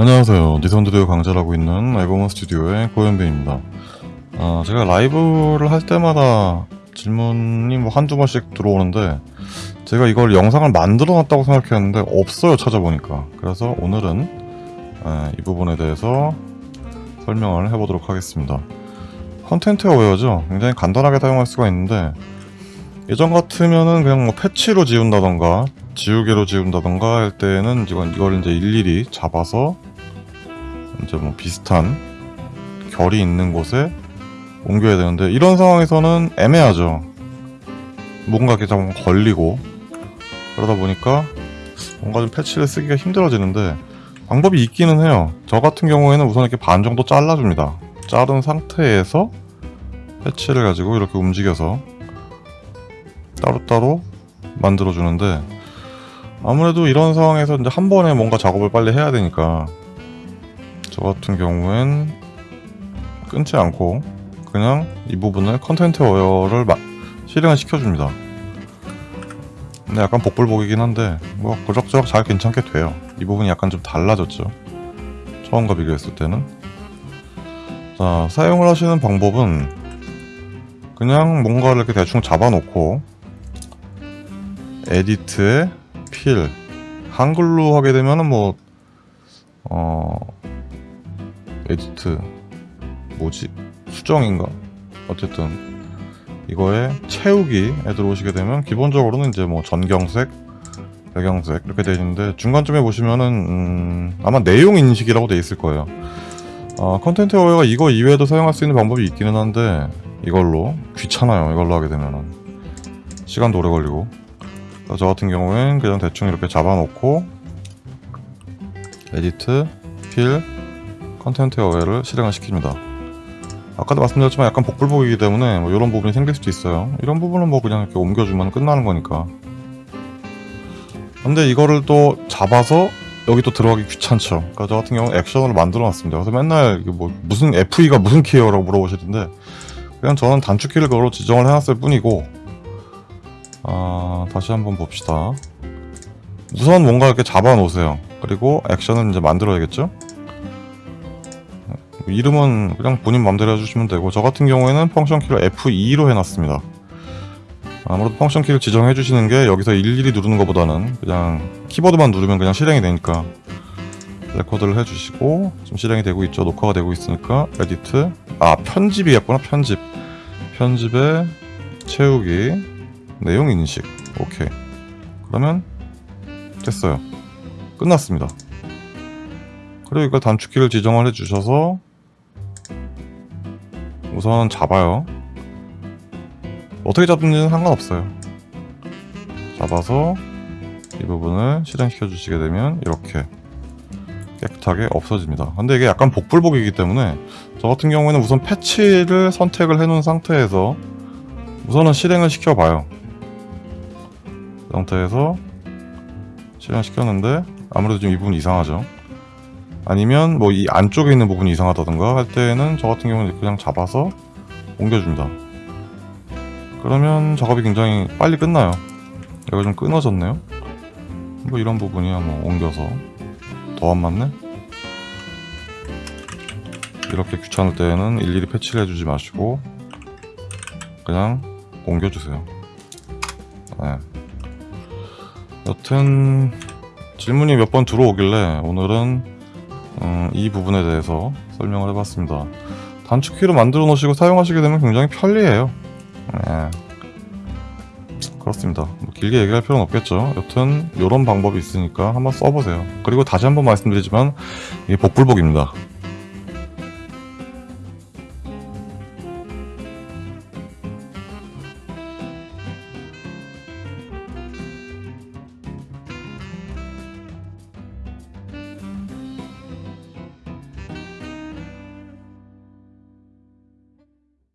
안녕하세요. 니선드디어 강좌하고 있는 에버먼 스튜디오의 고현빈입니다. 아, 제가 라이브를 할 때마다 질문이 뭐 한두 번씩 들어오는데 제가 이걸 영상을 만들어 놨다고 생각했는데 없어요 찾아보니까 그래서 오늘은 에, 이 부분에 대해서 설명을 해보도록 하겠습니다. Content Aware죠. 굉장히 간단하게 사용할 수가 있는데 예전 같으면은 그냥 뭐 패치로 지운다던가 지우개로 지운다던가 할 때는 이건 이걸 이제 일일이 잡아서 이제 뭐 비슷한 결이 있는 곳에 옮겨야 되는데 이런 상황에서는 애매하죠. 뭔가 이렇게 좀 걸리고 그러다 보니까 뭔가 좀 패치를 쓰기가 힘들어지는데 방법이 있기는 해요. 저 같은 경우에는 우선 이렇게 반 정도 잘라줍니다. 자른 상태에서 패치를 가지고 이렇게 움직여서 따로따로 만들어주는데 아무래도 이런 상황에서 이제 한 번에 뭔가 작업을 빨리 해야 되니까 저 같은 경우엔 끊지 않고 그냥 이 부분을 Content 마- 실행을 시켜줍니다. 근데 약간 복불복이긴 한데 뭐 그럭저럭 잘 괜찮게 돼요. 이 부분이 약간 좀 달라졌죠. 처음과 비교했을 때는. 자 사용을 하시는 방법은 그냥 뭔가를 이렇게 대충 잡아놓고 edit에 fill 한글로 하게 되면은 뭐 어... edit 뭐지? 수정인가? 어쨌든 이거에 채우기에 들어오시게 되면 기본적으로는 이제 뭐 전경색 배경색 이렇게 되어 있는데 중간쯤에 보시면은 음, 아마 내용 인식이라고 되어 있을 거예요. 어, content aware가 이거 이외에도 사용할 수 있는 방법이 있기는 한데 이걸로 귀찮아요. 이걸로 하게 되면은. 시간도 오래 걸리고. 저 같은 경우엔 그냥 대충 이렇게 잡아놓고 edit fill content aware를 실행을 시킵니다. 아까도 말씀드렸지만 약간 복불복이기 때문에 뭐 이런 부분이 생길 수도 있어요. 이런 부분은 뭐 그냥 이렇게 옮겨주면 끝나는 거니까. 근데 이거를 또 잡아서 여기 또 들어가기 귀찮죠. 그러니까 저 같은 경우는 액션으로 만들어 놨습니다. 그래서 맨날 이게 뭐 무슨 FE가 무슨 키예요 라고 물어보시던데 그냥 저는 단축키를 그걸로 지정을 해놨을 뿐이고 아 다시 한번 봅시다. 우선 뭔가 이렇게 잡아 놓으세요. 그리고 액션을 이제 만들어야겠죠 이름은 그냥 본인 맘대로 해주시면 되고 저 같은 경우에는 펑션 키를 F2로 해놨습니다. 아무래도 펑션 키를 지정해 주시는 게 여기서 일일이 누르는 것보다는 그냥 키보드만 누르면 그냥 실행이 되니까 레코드를 해주시고 지금 실행이 되고 있죠. 녹화가 되고 있으니까 edit. 아 편집이겠구나 편집. 편집에 채우기 내용 인식. 오케이. 그러면 됐어요. 끝났습니다. 그리고 이걸 단축키를 지정을 해 주셔서 우선 잡아요. 어떻게 잡든지는 상관없어요. 잡아서 이 부분을 실행시켜 주시게 되면 이렇게 깨끗하게 없어집니다. 근데 이게 약간 복불복이기 때문에 저 같은 경우에는 우선 패치를 선택을 해 놓은 상태에서 우선은 실행을 시켜 봐요. 이 상태에서 실행시켰는데 아무래도 좀이 부분 이상하죠 아니면 뭐 이 안쪽에 있는 부분이 이상하다던가 할 때는 저 같은 경우는 그냥 잡아서 옮겨줍니다. 그러면 작업이 굉장히 빨리 끝나요. 여기가 좀 끊어졌네요. 뭐 이런 부분이야 뭐 옮겨서. 더 안 맞네? 이렇게 귀찮을 때는 일일이 패치를 해주지 마시고 그냥 옮겨주세요. 네. 여튼 질문이 몇 번 들어오길래 오늘은 음, 이 부분에 대해서 설명을 해봤습니다. 단축키로 만들어 놓으시고 사용하시게 되면 굉장히 편리해요. 네. 그렇습니다. 뭐 길게 얘기할 필요는 없겠죠. 여튼 이런 방법이 있으니까 한번 써보세요. 그리고 다시 한번 말씀드리지만 이게 복불복입니다